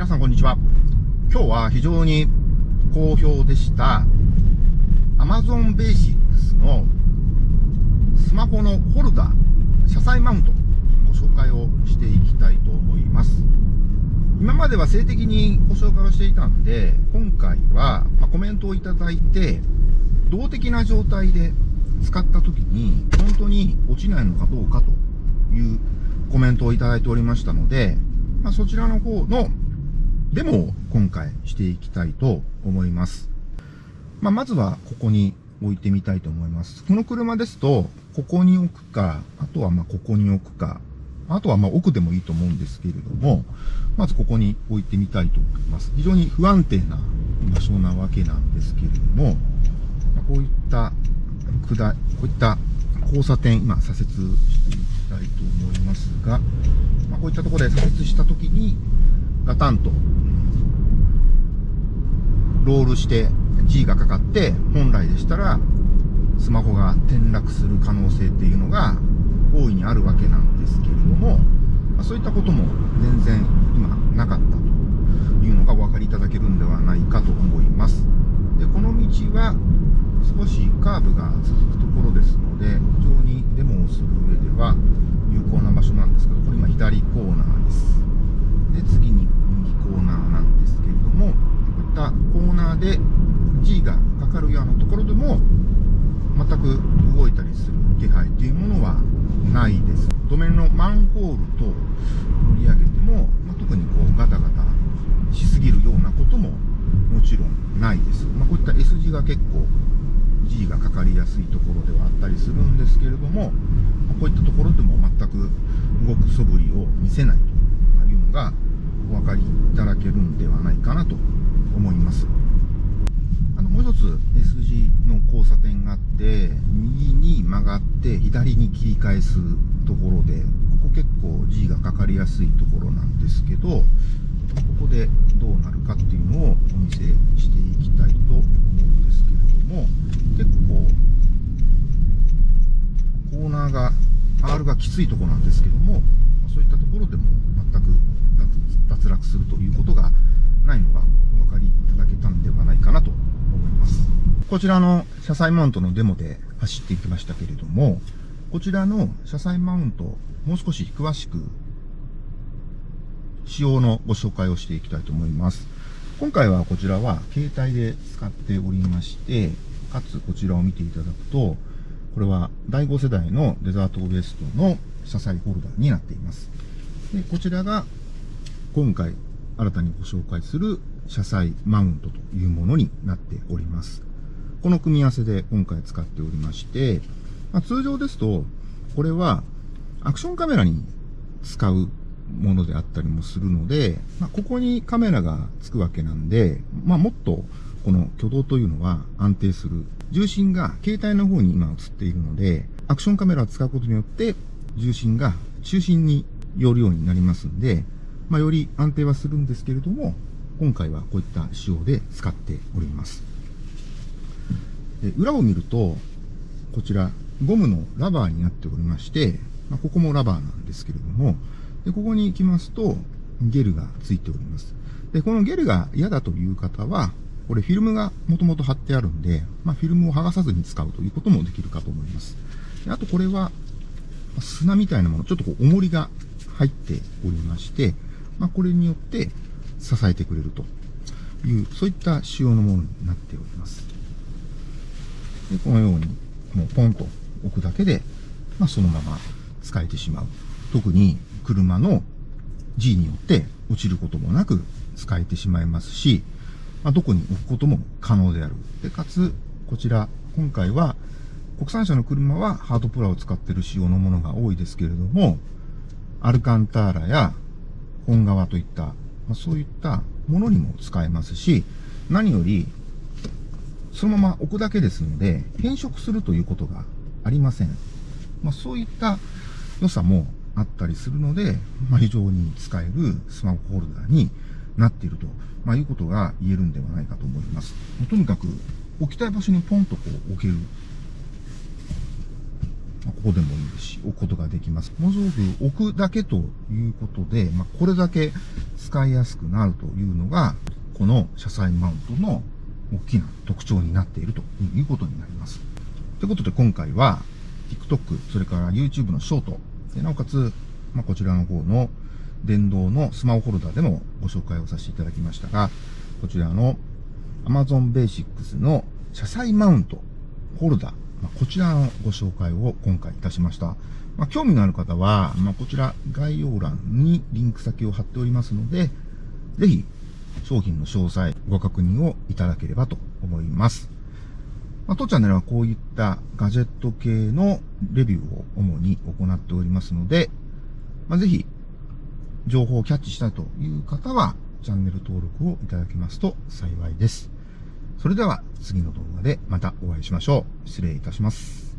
皆さんこんにちは。今日は非常に好評でした Amazon Basics のスマホのホルダー、車載マウントご紹介をしていきたいと思います。今までは性的にご紹介をしていたんで、今回はコメントをいただいて、動的な状態で使った時に本当に落ちないのかどうかというコメントをいただいておりましたので、まあ、そちらの方のデモを今回していきたいと思います。まあ、まずはここに置いてみたいと思います。この車ですと、ここに置くか、あとはまここに置くか、あとはま奥でもいいと思うんですけれども、まずここに置いてみたいと思います。非常に不安定な場所なわけなんですけれども、こういった下、こういった交差点、今左折していきたいと思いますが、まあ、こういったところで左折したときに、ガタンと、ロールして G がかかって、本来でしたら、スマホが転落する可能性っていうのが大いにあるわけなんですけれども、ま、そういったことも全然今なかったというのがお分かりいただけるんではないかと思います。で、この道は少しカーブが続くところですので、非常にデモをする上では有効な場所なんですけど、これ今左コーナーです。で、次に右コーナーなんですけれども、こういったコーナーで G がかかるようなところでも、全く動いたりする気配というものはないです。路面のマンホールと乗り上げても、まあ、特にこうガタガタしすぎるようなことももちろんないです。まあ、こういった S 字が結構 G がかかりやすいところではあったりするんですけれどもま、こういったところでも全く動く素振りを見せないというのがお分かりいただけるんではないかなと思います。あのもう一つ S 字の交差点があって、右に曲がって左に切り返すところで、ここ結構 G がかかりやすいところなんですけど、ここでどうなるかっていうのをお見せしていきたいと思うんですけれども、結構、コーナーが、R がきついところなんですけども、そういったところでも全く脱落するということがないのがお分かりいただけたんではないかなと思います。こちらの車載マウントのデモで走っていきましたけれども、こちらの車載マウント、もう少し詳しく仕様のご紹介をしていきたいと思います。今回はこちらは携帯で使っておりまして、かつこちらを見ていただくと、これは第5世代のデザートウエストの車載ホルダーになっています。で、こちらが今回新たにご紹介する車載マウントというものになっております。この組み合わせで今回使っておりまして、まあ、通常ですと、これはアクションカメラに使うものであったりもするので、まあ、ここにカメラがつくわけなんで、まあ、もっとこの挙動というのは安定する。重心が携帯の方に今映っているので、アクションカメラを使うことによって重心が中心に寄るようになりますんで、まあ、より安定はするんですけれども、今回はこういった仕様で使っております。で裏を見ると、こちら、ゴムのラバーになっておりまして、まあ、ここもラバーなんですけれども、で、ここに行きますと、ゲルがついております。で、このゲルが嫌だという方は、これフィルムがもともと貼ってあるんで、まあ、フィルムを剥がさずに使うということもできるかと思います。であとこれは、砂みたいなもの、ちょっとこう重りが入っておりまして、まあ、これによって支えてくれるという、そういった仕様のものになっております。でこのように、もうポンと置くだけで、まあ、そのまま使えてしまう。特に車の G によって落ちることもなく使えてしまいますし、まあ、どこに置くことも可能である。で、かつ、こちら、今回は、国産車の車はハードプラを使っている仕様のものが多いですけれども、アルカンターラや本革といった、まあ、そういったものにも使えますし、何より、そのまま置くだけですので、変色するということがありません。まあ、そういった良さもあったりするので、まあ、非常に使えるスマホホルダーになっていると、まあ、いうことが言えるんではないかと思います。とにかく、置きたい場所にポンとこう置ける。まここでもいいですし、置くことができます。文字具置くだけということで、まあ、これだけ使いやすくなるというのが、この車載マウントの大きな特徴になっているということになります。ということで今回は、TikTok、それから YouTube のショート、でなおかつ、まあ、こちらの方の電動のスマホホルダーでもご紹介をさせていただきましたが、こちらの Amazon Basics の車載マウントホルダー、まあ、こちらのご紹介を今回いたしました。まあ、興味のある方は、まあ、こちら概要欄にリンク先を貼っておりますので、ぜひ商品の詳細ご確認をいただければと思います。まあ、当チャンネルはこういったガジェット系のレビューを主に行っておりますので、まあ、ぜひ情報をキャッチしたいという方はチャンネル登録をいただけますと幸いです。それでは次の動画でまたお会いしましょう。失礼いたします。